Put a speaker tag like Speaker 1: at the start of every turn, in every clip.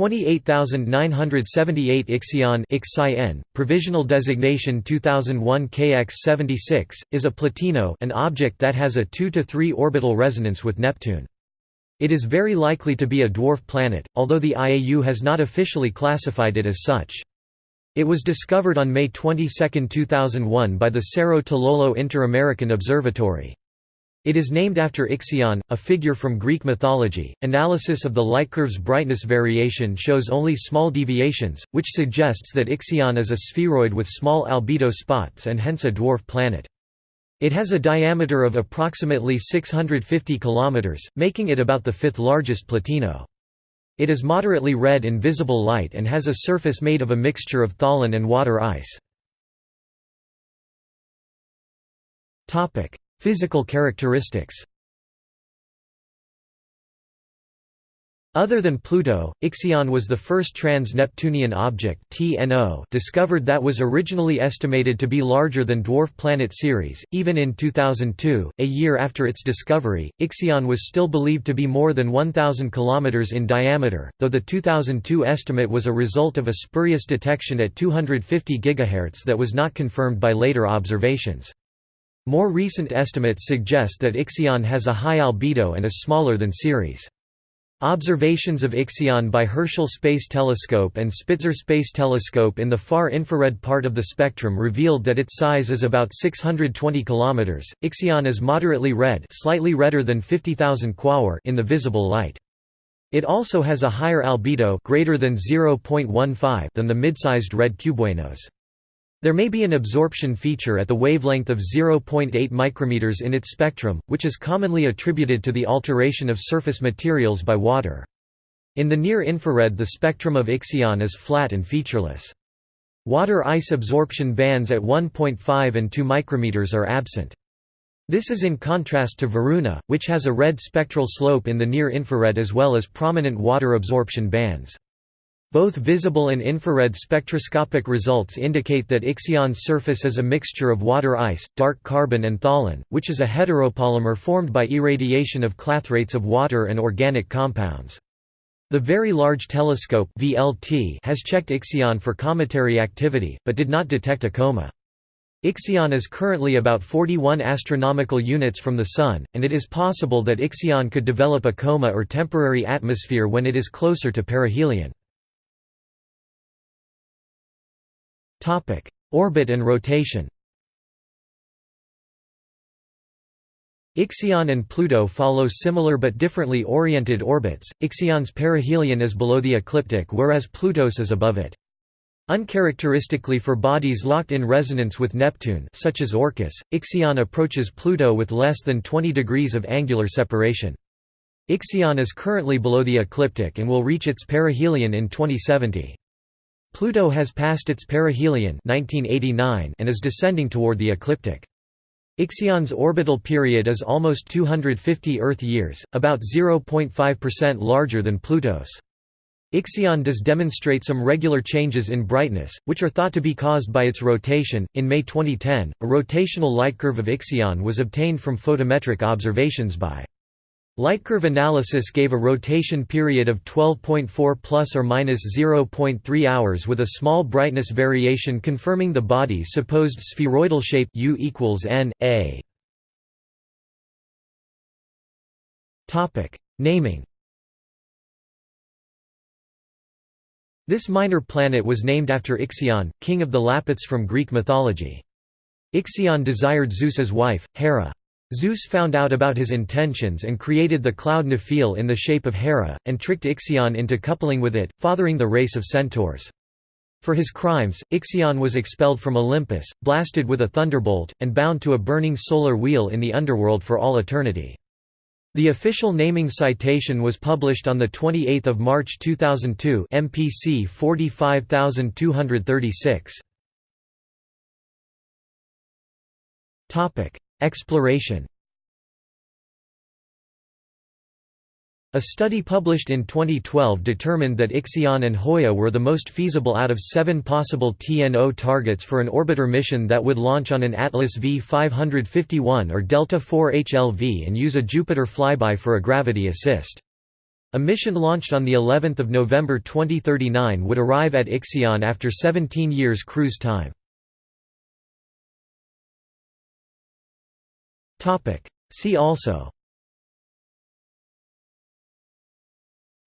Speaker 1: 28978 Ixion Ixion, provisional designation 2001 KX76, is a plutino an object that has a 2 to 3 orbital resonance with Neptune. It is very likely to be a dwarf planet, although the IAU has not officially classified it as such. It was discovered on May 22, 2001 by the Cerro Tololo Inter-American Observatory. It is named after Ixion, a figure from Greek mythology. Analysis of the light curve's brightness variation shows only small deviations, which suggests that Ixion is a spheroid with small albedo spots and hence a dwarf planet. It has a diameter of approximately 650 km, making it about the fifth largest plutino. It is moderately red in visible light and has a surface made of a mixture of tholin and water ice. Physical characteristics Other than Pluto, Ixion was the first trans-Neptunian object discovered that was originally estimated to be larger than dwarf planet Ceres. Even in 2002, a year after its discovery, Ixion was still believed to be more than 1,000 km in diameter, though the 2002 estimate was a result of a spurious detection at 250 GHz that was not confirmed by later observations. More recent estimates suggest that Ixion has a high albedo and is smaller than Ceres. Observations of Ixion by Herschel Space Telescope and Spitzer Space Telescope in the far infrared part of the spectrum revealed that its size is about 620 km. Ixion is moderately red, slightly redder than 50,000 quaoar in the visible light. It also has a higher albedo, greater than 0.15, than the mid-sized red cubewanos. There may be an absorption feature at the wavelength of 0.8 micrometers in its spectrum, which is commonly attributed to the alteration of surface materials by water. In the near-infrared the spectrum of Ixion is flat and featureless. Water-ice absorption bands at 1.5 and 2 micrometers are absent. This is in contrast to Varuna, which has a red spectral slope in the near-infrared as well as prominent water absorption bands. Both visible and infrared spectroscopic results indicate that Ixion's surface is a mixture of water ice, dark carbon and tholin, which is a heteropolymer formed by irradiation of clathrates of water and organic compounds. The Very Large Telescope VLT has checked Ixion for cometary activity, but did not detect a coma. Ixion is currently about 41 astronomical units from the Sun, and it is possible that Ixion could develop a coma or temporary atmosphere when it is closer to perihelion. Topic: Orbit and rotation. Ixion and Pluto follow similar but differently oriented orbits. Ixion's perihelion is below the ecliptic whereas Pluto's is above it. Uncharacteristically for bodies locked in resonance with Neptune such as Orcus, Ixion approaches Pluto with less than 20 degrees of angular separation. Ixion is currently below the ecliptic and will reach its perihelion in 2070. Pluto has passed its perihelion 1989 and is descending toward the ecliptic. Ixion's orbital period is almost 250 Earth years, about 0.5% larger than Pluto's. Ixion does demonstrate some regular changes in brightness, which are thought to be caused by its rotation. In May 2010, a rotational light curve of Ixion was obtained from photometric observations by Lightcurve analysis gave a rotation period of 12.4 plus or minus 0.3 hours with a small brightness variation confirming the body's supposed spheroidal shape U equals n a. Topic: Naming. This minor planet was named after Ixion, king of the Lapiths from Greek mythology. Ixion desired Zeus's wife, Hera. Zeus found out about his intentions and created the cloud Nephele in the shape of Hera, and tricked Ixion into coupling with it, fathering the race of centaurs. For his crimes, Ixion was expelled from Olympus, blasted with a thunderbolt, and bound to a burning solar wheel in the underworld for all eternity. The official naming citation was published on 28 March 2002 MPC 45236. Exploration A study published in 2012 determined that Ixion and Huya were the most feasible out of seven possible TNO targets for an orbiter mission that would launch on an Atlas V551 or Delta IV HLV and use a Jupiter flyby for a gravity assist. A mission launched on the 11th of November 2039 would arrive at Ixion after 17 years cruise time. See also.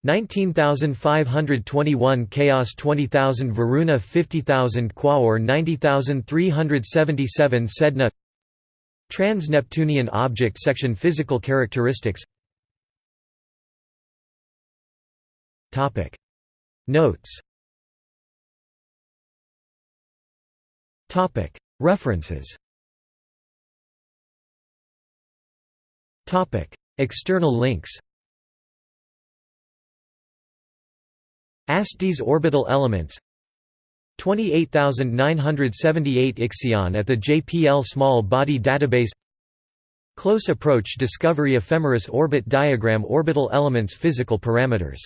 Speaker 1: 19521 Chaos 20000 Varuna 50000 Quaoar 90377 Sedna Trans-Neptunian object section Physical characteristics. Notes. References External links ASTES orbital elements 28978 Ixion at the JPL Small Body Database Close Approach Discovery Ephemeris Orbit Diagram Orbital elements Physical parameters